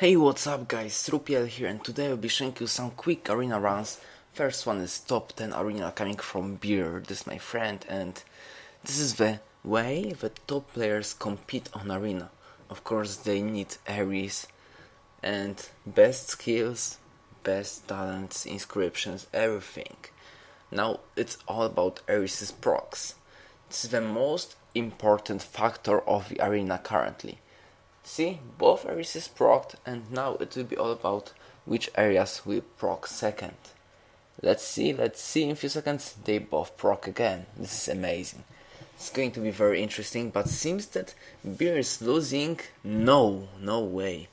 Hey what's up guys, Rupiel here and today I'll be showing you some quick arena runs. First one is top 10 arena coming from Beer, this is my friend and this is the way the top players compete on arena. Of course they need Ares and best skills, best talents, inscriptions, everything. Now it's all about Ares' procs. This is the most important factor of the arena currently. See, both Ares is procced and now it will be all about which Ares will proc second. Let's see, let's see in a few seconds they both proc again. This is amazing. It's going to be very interesting, but seems that Beer is losing. No, no way.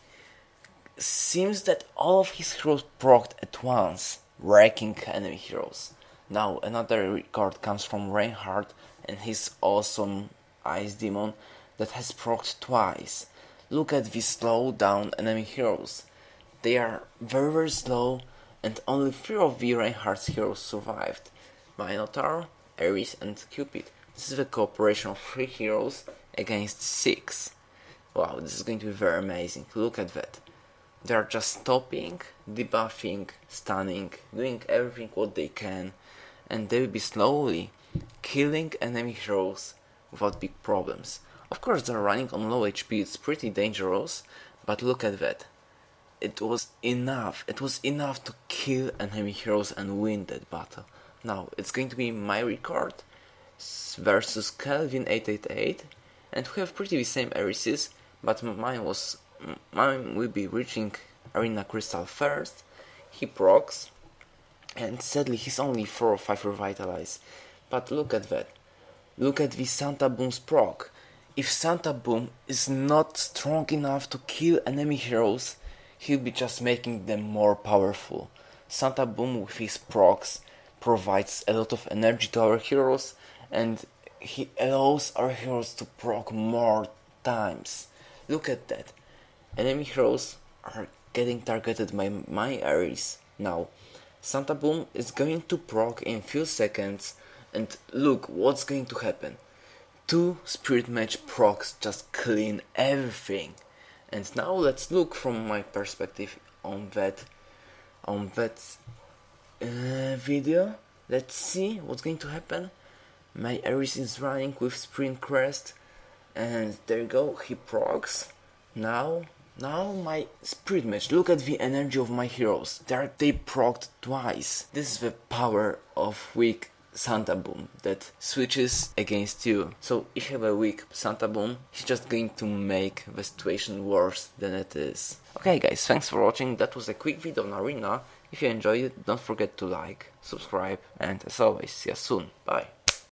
Seems that all of his heroes procced at once, wrecking enemy heroes. Now another record comes from Reinhardt and his awesome Ice Demon that has procced twice. Look at these slow down enemy heroes. They are very very slow and only three of the Reinhardt's heroes survived. Minotaur, Ares and Cupid. This is the cooperation of three heroes against six. Wow, this is going to be very amazing. Look at that. They are just stopping, debuffing, stunning, doing everything what they can, and they will be slowly killing enemy heroes without big problems. Of course they're running on low HP, it's pretty dangerous, but look at that. It was enough, it was enough to kill enemy heroes and win that battle. Now, it's going to be my record versus Kelvin888, and we have pretty the same Arises, but mine was, mine will be reaching Arena Crystal first, he procs, and sadly he's only 4 or 5 revitalize. But look at that. Look at the Santa Boom's proc. If Santa Boom is not strong enough to kill enemy heroes, he'll be just making them more powerful. Santa Boom with his procs provides a lot of energy to our heroes and he allows our heroes to proc more times. Look at that. Enemy heroes are getting targeted by my Ares. Now, Santa Boom is going to proc in few seconds and look what's going to happen two spirit mage procs just clean everything. And now let's look from my perspective on that on that uh, video. Let's see what's going to happen. My Ares is running with Sprint Crest and there you go, he procs. Now now my spirit mage, look at the energy of my heroes. They are they procced twice. This is the power of weak Santa Boom that switches against you. So if you have a weak Santa Boom, he's just going to make the situation worse than it is. Okay guys, thanks for watching. That was a quick video on Arena. If you enjoyed it, don't forget to like, subscribe, and as always, see you soon. Bye.